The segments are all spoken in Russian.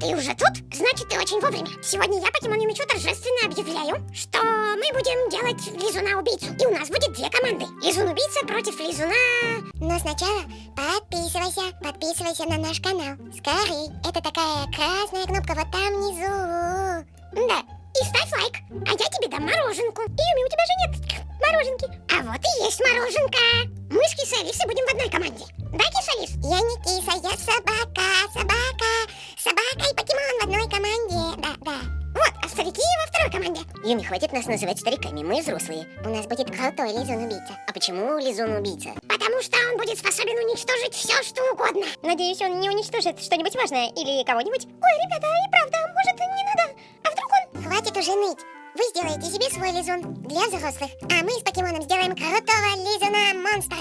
Ты уже тут? Значит, ты очень вовремя. Сегодня я Покемон Юмичу торжественно объявляю, что мы будем делать Лизуна-убийцу. И у нас будет две команды. Лизун-убийца против Лизуна... Но сначала подписывайся, подписывайся на наш канал. Скорей, это такая красная кнопка вот там внизу. Да, и ставь лайк. А я тебе дам мороженку. Юми, у тебя же нет мороженки. А вот и есть мороженка. Мы с Кисой Алисой будем в одной команде. Да, Киса Алис? Я не киса, я собака, собака. Собака и покемон в одной команде. Да, да. Вот, а старики во второй команде. Юми, хватит нас называть стариками, мы взрослые. У нас будет крутой лизун-убийца. А почему Лизун-убийца? Потому что он будет способен уничтожить все, что угодно. Надеюсь, он не уничтожит что-нибудь важное или кого-нибудь. Ой, ребята, и правда, может, не надо? А вдруг он... Хватит уже ныть. Вы сделаете себе свой лизун для взрослых, а мы с покемоном сделаем крутого лизуна-монстра.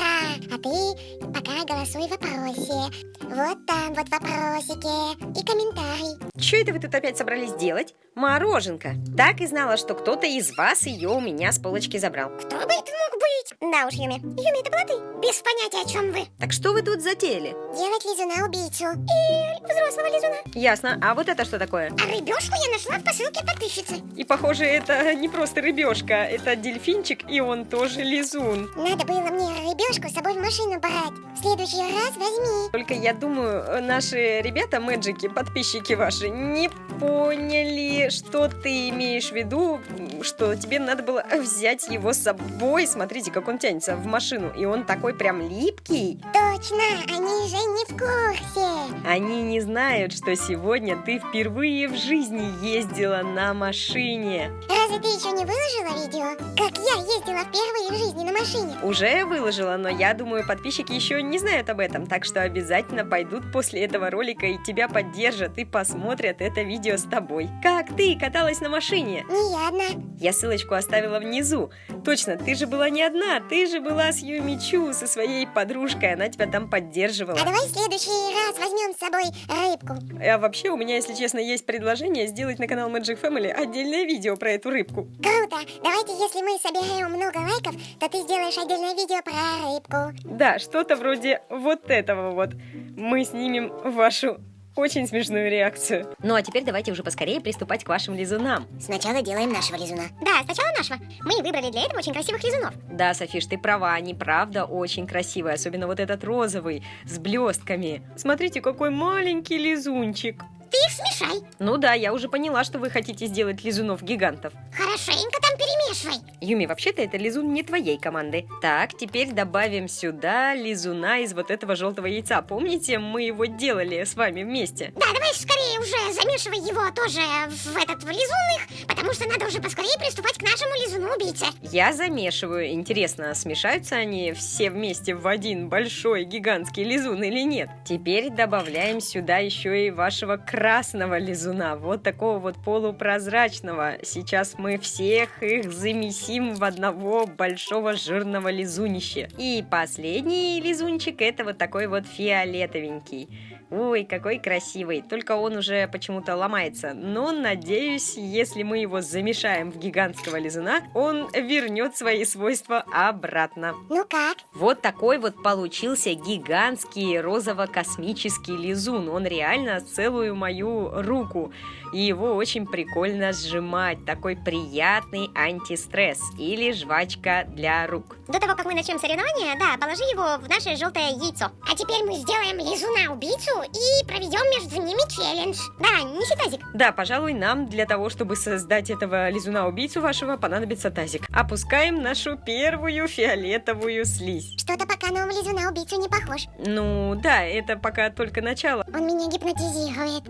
А ты голосуй в вопросе. Вот там вот вопросики и комментарий. Что это вы тут опять собрались делать? Мороженка. Так и знала, что кто-то из вас ее у меня с полочки забрал. Кто бы это мог быть? Да уж, Юми. Юми, это была ты? Без понятия, о чем вы. Так что вы тут затеяли? Делать лизуна-убийцу. И взрослого лизуна. Ясно. А вот это что такое? А рыбешку я нашла в посылке подписчицы. И похоже, это не просто рыбешка, это дельфинчик, и он тоже лизун. Надо было мне рыбешку с собой в машину брать. В следующий раз возьми. Только я думаю, наши ребята, мэджики, подписчики ваши, не поняли, что ты имеешь в виду, что тебе надо было взять его с собой. Смотрите, как он тянется в машину, и он такой прям липкий. Точно, они же не в курсе. Они не знают, что сегодня ты впервые в жизни ездила на машине. Разве ты еще не выложила видео, как я ездила впервые в жизни на машине? Уже выложила, но я думаю, подписчики еще не знают об этом, так что обязательно пойдут после этого ролика и тебя поддержат и посмотрят это видео с тобой. Как ты каталась на машине? Не я одна. Я ссылочку оставила внизу. Точно, ты же была не одна, ты же была с Юмичу, со своей подружкой, она тебя там поддерживала. А давай в следующий раз возьмем с собой рыбку. А вообще у меня, если честно, есть предложение сделать на канал Magic Family отдельное видео про эту рыбку. Круто! Давайте, если мы собираем много лайков, то ты сделаешь отдельное видео про рыбку. Да, что-то вроде вот этого вот. Мы снимем вашу очень смешную реакцию. Ну а теперь давайте уже поскорее приступать к вашим лизунам. Сначала делаем нашего лизуна. Да, сначала нашего. Мы выбрали для этого очень красивых лизунов. Да, Софиш, ты права, они правда очень красивые, особенно вот этот розовый с блестками. Смотрите, какой маленький лизунчик. Ты их смешай. Ну да, я уже поняла, что вы хотите сделать лизунов-гигантов. Хорошенько там перемешивай. Юми, вообще-то это лизун не твоей команды. Так, теперь добавим сюда лизуна из вот этого желтого яйца. Помните, мы его делали с вами вместе? Да, давай скорее уже замешивай его тоже в этот в лизун их, потому что надо уже поскорее приступать к нашему лизуну-убийце. Я замешиваю. Интересно, смешаются они все вместе в один большой гигантский лизун или нет? Теперь добавляем сюда еще и вашего красного лизуна, вот такого вот полупрозрачного. Сейчас мы всех их замесим в одного большого жирного лизунища. И последний лизунчик это вот такой вот фиолетовенький. Ой, какой красивый, только он уже почему-то ломается. Но надеюсь, если мы его замешаем в гигантского лизуна, он вернет свои свойства обратно. Ну как? Вот такой вот получился гигантский розово-космический лизун. Он реально целую мою руку. И его очень прикольно сжимать. Такой приятный антистресс или жвачка для рук. До того, как мы начнем соревнования, да, положи его в наше желтое яйцо. А теперь мы сделаем лизуна-убийцу и проведем между ними челлендж. Да, неси тазик. Да, пожалуй, нам для того, чтобы создать этого лизуна-убийцу вашего, понадобится тазик. Опускаем нашу первую фиолетовую слизь. Что-то пока на лизуна-убийцу не похож. Ну, да, это пока только начало. Он меня гипнотизирует.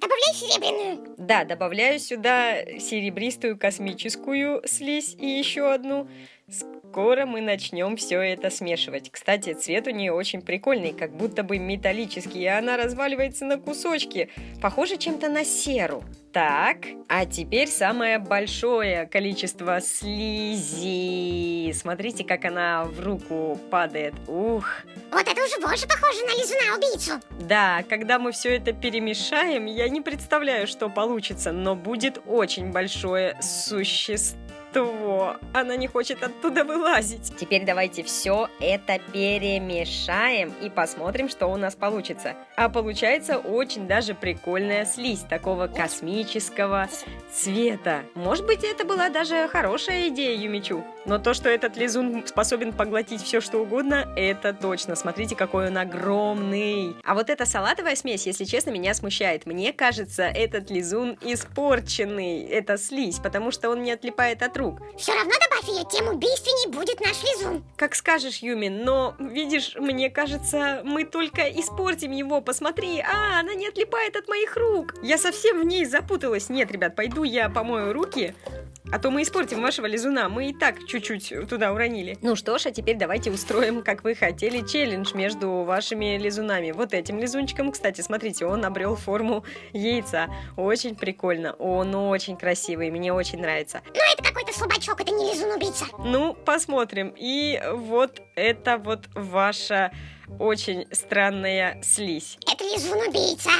Добавляй серебряную. Да, добавляю сюда серебристую космическую слизь и еще одну. Скоро мы начнем все это смешивать. Кстати, цвет у нее очень прикольный, как будто бы металлический, и она разваливается на кусочки. Похоже чем-то на серу. Так, а теперь самое большое количество слизи. Смотрите, как она в руку падает. Ух. Вот это уже больше похоже на лизуна-убийцу. Да, когда мы все это перемешаем, я не представляю, что получится, но будет очень большое существо Что? Она не хочет оттуда вылазить. Теперь давайте все это перемешаем и посмотрим, что у нас получится. А получается очень даже прикольная слизь такого космического цвета. Может быть, это была даже хорошая идея Юмичу. Но то, что этот лизун способен поглотить все, что угодно, это точно. Смотрите, какой он огромный. А вот эта салатовая смесь, если честно, меня смущает. Мне кажется, этот лизун испорченный. Это слизь, потому что он не отлипает от рук. Все равно добавь ее, тем убийственней будет наш лизун. Как скажешь, Юми, но, видишь, мне кажется, мы только испортим его. Посмотри, а, она не отлипает от моих рук. Я совсем в ней запуталась. Нет, ребят, пойду я помою руки. А то мы испортим вашего лизуна. Мы и так чуть-чуть туда уронили. Ну что ж, а теперь давайте устроим, как вы хотели, челлендж между вашими лизунами. Вот этим лизунчиком, кстати, смотрите, он обрел форму яйца. Очень прикольно. Он очень красивый, мне очень нравится. Ну, это какой-то слабачок, это не лизун-убийца. Ну, посмотрим. И вот это вот ваша очень странная слизь. Это лизун-убийца.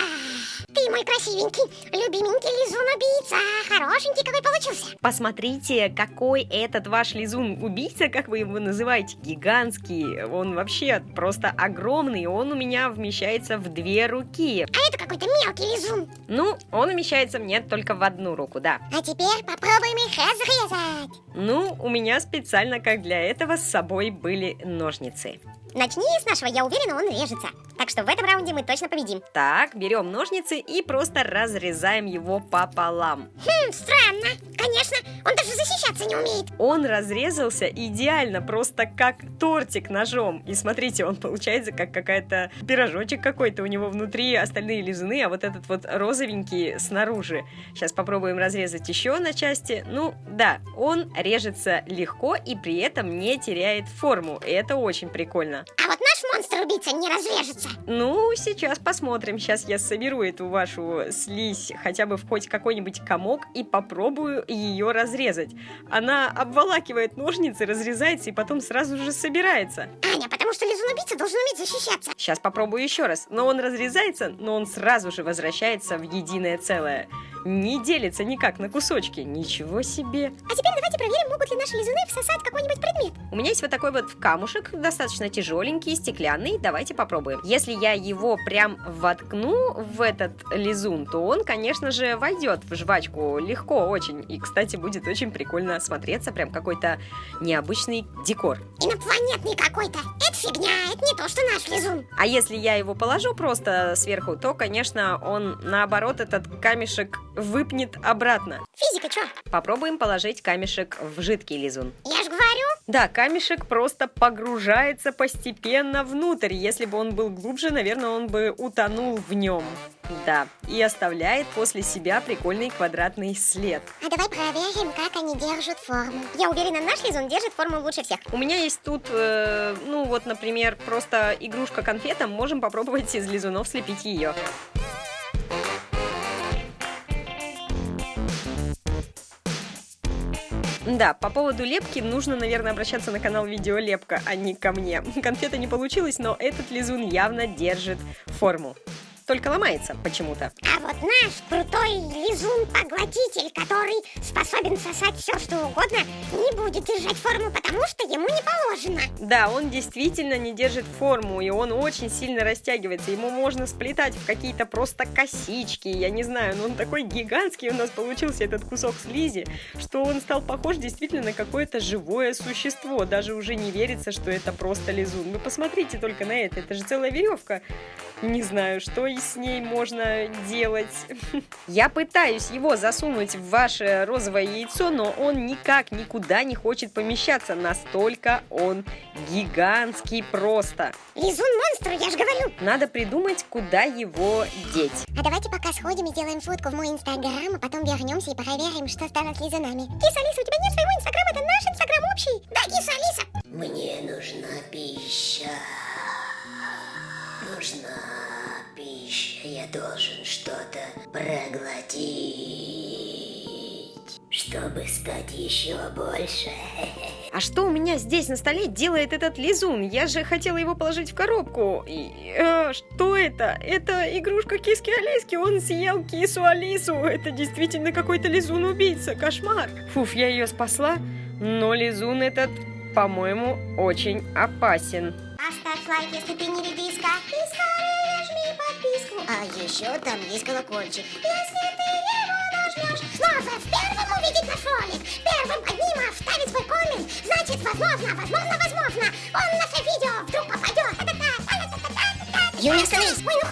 Ты мой красивенький, любименький лизун-убийца. Хорошенький какой получился. Посмотрите, какой этот ваш лизун-убийца, как вы его называете, гигантский. Он вообще просто огромный, он у меня вмещается в две руки. А это какой-то мелкий лизун. Ну, он умещается мне только в одну руку, да. А теперь попробуем их разрезать. Ну, у меня специально, как для этого, с собой были ножницы. Начни с нашего, я уверена, он режется. Так что в этом раунде мы точно победим. Так, берем ножницы и просто разрезаем его пополам. Хм, странно. Конечно, он даже защищаться не умеет. Он разрезался идеально, просто как тортик ножом. И смотрите, он получается как какая-то пирожочек какой-то у него внутри, остальные лизуны, а вот этот вот розовенький снаружи. Сейчас попробуем разрезать еще на части. Ну, да, он режется легко и при этом не теряет форму. Это очень прикольно. А вот наш монстр-убийца не разрежется. Ну, сейчас посмотрим. Сейчас я соберу эту вашу слизь хотя бы в хоть какой-нибудь комок и попробую ее разрезать. Она обволакивает ножницы, разрезается и потом сразу же собирается. Аня, потому что лизун-убийца должен уметь защищаться. Сейчас попробую еще раз. Но он разрезается, но он сразу же возвращается в единое целое. Не делится никак на кусочки. Ничего себе. А теперь давайте проверим, могут ли наши лизуны всосать какой-нибудь предмет. У меня есть вот такой вот камушек, достаточно тяжеленький, стеклянный. Давайте попробуем. Если я его прям воткну в этот лизун, то он, конечно же, войдет в жвачку легко очень. И, кстати, будет очень прикольно смотреться, прям какой-то необычный декор. Инопланетный какой-то. Это фигня, это не то, что наш лизун. А если я его положу просто сверху, то, конечно, он наоборот этот камешек выпнет обратно. Физика, чё? Попробуем положить камешек в жидкий лизун. Я ж говорю. Да, камешек просто погружается постепенно внутрь. Если бы он был глубже, наверное, он бы утонул в нем. Да, и оставляет после себя прикольный квадратный след. А давай проверим, как они держат форму. Я уверена, наш лизун держит форму лучше всех. У меня есть тут, э, ну вот, например, просто игрушка-конфета. Можем попробовать из лизунов слепить ее. Да, по поводу лепки нужно, наверное, обращаться на канал Видеолепка, а не ко мне. Конфета не получилось, но этот лизун явно держит форму. Только ломается почему-то. А вот наш крутой лизун-поглотитель, который способен сосать все, что угодно, не будет держать форму, потому что ему не положено. Да, он действительно не держит форму, и он очень сильно растягивается. Ему можно сплетать в какие-то просто косички, я не знаю, но он такой гигантский у нас получился этот кусок слизи, что он стал похож действительно на какое-то живое существо. Даже уже не верится, что это просто лизун. Вы посмотрите только на это, это же целая веревка. Не знаю, что и с ней можно делать. Я пытаюсь его засунуть в ваше розовое яйцо, но он никак никуда не хочет помещаться. Настолько он гигантский просто. Лизун-монстр, я же говорю. Надо придумать, куда его деть. А давайте пока сходим и сделаем фотку в мой инстаграм, а потом вернемся и проверим, что стало с лизунами. Киса Алиса, у тебя нет своего инстаграма, это наш инстаграм общий. Да, Киса Алиса. Мне нужна пища. Нужна пища. Я должен что-то проглотить, чтобы стать еще больше. А что у меня здесь на столе делает этот лизун? Я же хотела его положить в коробку. И, э, что это? Это игрушка киски Алиски. Он съел кису Алису. Это действительно какой-то лизун-убийца. Кошмар. Фуф, я ее спасла. Но лизун этот, по-моему, очень опасен. Оставь лайк, если ты не редиска. И подписку. А еще там есть колокольчик. Если ты его нажмешь. Снова первым увидеть наш ролик, первым одним вставить свой коммент, значит, возможно, возможно, возможно, он наше видео вдруг попадет. Юля, остановись. Ой,